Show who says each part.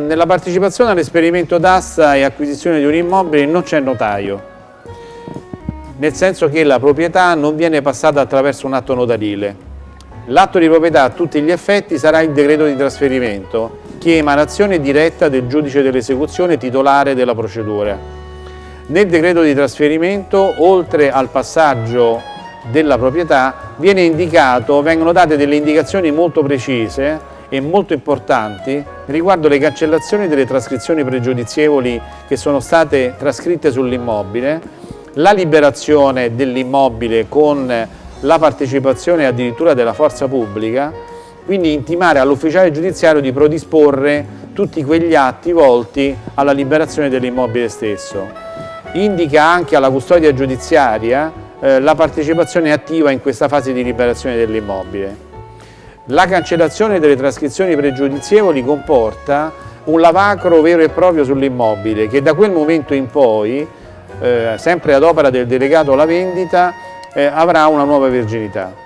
Speaker 1: Nella partecipazione all'esperimento d'asta e acquisizione di un immobile non c'è notaio, nel senso che la proprietà non viene passata attraverso un atto notarile. L'atto di proprietà a tutti gli effetti sarà il decreto di trasferimento, che è emanazione diretta del giudice dell'esecuzione titolare della procedura. Nel decreto di trasferimento, oltre al passaggio della proprietà, vengono date delle indicazioni molto precise e molto importanti riguardo le cancellazioni delle trascrizioni pregiudizievoli che sono state trascritte sull'immobile, la liberazione dell'immobile con la partecipazione addirittura della forza pubblica, quindi intimare all'ufficiale giudiziario di predisporre tutti quegli atti volti alla liberazione dell'immobile stesso. Indica anche alla custodia giudiziaria eh, la partecipazione attiva in questa fase di liberazione dell'immobile. La cancellazione delle trascrizioni pregiudizievoli comporta un lavacro vero e proprio sull'immobile che da quel momento in poi, eh, sempre ad opera del delegato alla vendita, eh, avrà una nuova virginità.